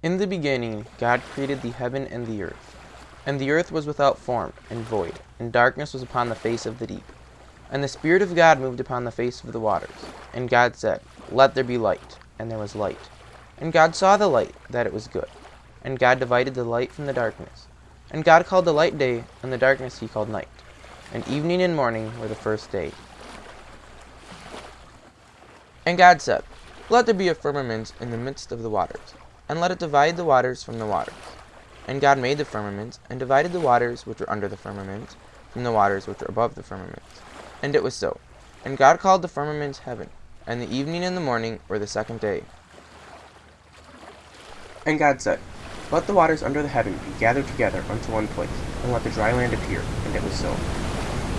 In the beginning God created the heaven and the earth. And the earth was without form, and void, and darkness was upon the face of the deep. And the Spirit of God moved upon the face of the waters. And God said, Let there be light. And there was light. And God saw the light, that it was good. And God divided the light from the darkness. And God called the light day, and the darkness he called night. And evening and morning were the first day. And God said, Let there be a firmament in the midst of the waters, and let it divide the waters from the waters. And God made the firmament, and divided the waters which were under the firmament from the waters which were above the firmament. And it was so. And God called the firmament heaven, and the evening and the morning were the second day. And God said, Let the waters under the heaven be gathered together unto one place, and let the dry land appear. And it was so.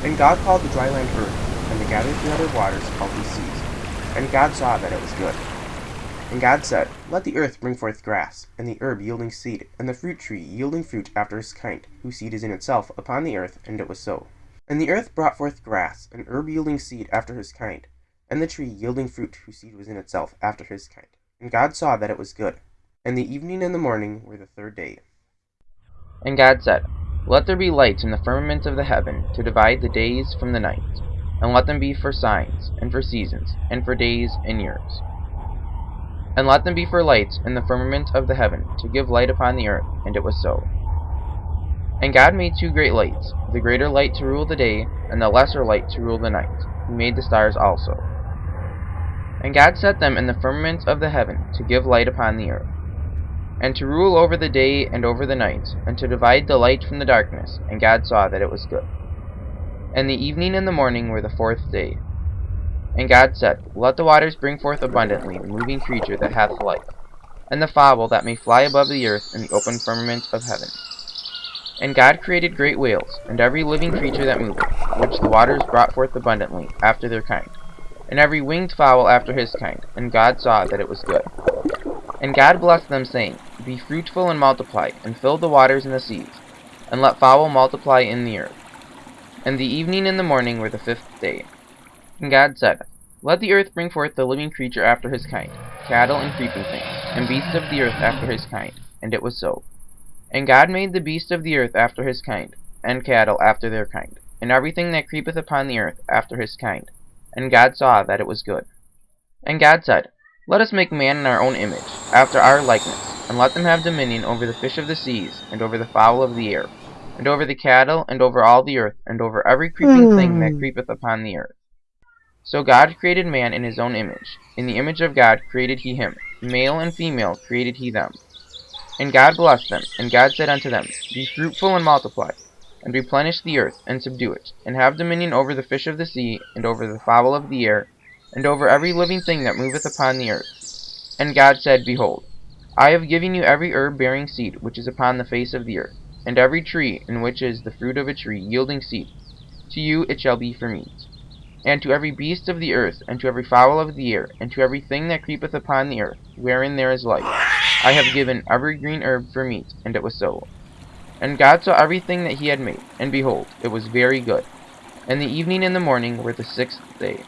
And God called the dry land earth, and the gathered together waters called he seas. And God saw that it was good. And God said, Let the earth bring forth grass, and the herb yielding seed, and the fruit tree yielding fruit after his kind, whose seed is in itself, upon the earth. And it was so. And the earth brought forth grass, and herb yielding seed after his kind, and the tree yielding fruit whose seed was in itself after his kind. And God saw that it was good. And the evening and the morning were the third day. And God said, Let there be lights in the firmament of the heaven, to divide the days from the night, and let them be for signs, and for seasons, and for days and years. And let them be for lights in the firmament of the heaven, to give light upon the earth. And it was so. And God made two great lights, the greater light to rule the day, and the lesser light to rule the night. He made the stars also. And God set them in the firmament of the heaven, to give light upon the earth, and to rule over the day and over the night, and to divide the light from the darkness. And God saw that it was good. And the evening and the morning were the fourth day. And God said, Let the waters bring forth abundantly the moving creature that hath life, and the fowl that may fly above the earth in the open firmament of heaven. And God created great whales, and every living creature that moveth, which the waters brought forth abundantly, after their kind, and every winged fowl after his kind. And God saw that it was good. And God blessed them, saying, Be fruitful and multiply, and fill the waters and the seas, and let fowl multiply in the earth. And the evening and the morning were the fifth day. And God said, Let the earth bring forth the living creature after his kind, cattle and creeping things, and beasts of the earth after his kind. And it was so. And God made the beasts of the earth after his kind, and cattle after their kind, and everything that creepeth upon the earth after his kind. And God saw that it was good. And God said, Let us make man in our own image, after our likeness, and let them have dominion over the fish of the seas, and over the fowl of the air, and over the cattle, and over all the earth, and over every creeping thing that hmm. creepeth upon the earth. So God created man in his own image. In the image of God created he him. Male and female created he them. And God blessed them, and God said unto them, Be fruitful and multiply, and replenish the earth, and subdue it, and have dominion over the fish of the sea, and over the fowl of the air, and over every living thing that moveth upon the earth. And God said, Behold, I have given you every herb bearing seed which is upon the face of the earth, and every tree in which is the fruit of a tree yielding seed. To you it shall be for meat. And to every beast of the earth, and to every fowl of the air, and to every thing that creepeth upon the earth, wherein there is life, I have given every green herb for meat. And it was so. And God saw everything that he had made, and behold, it was very good. And the evening and the morning were the sixth day.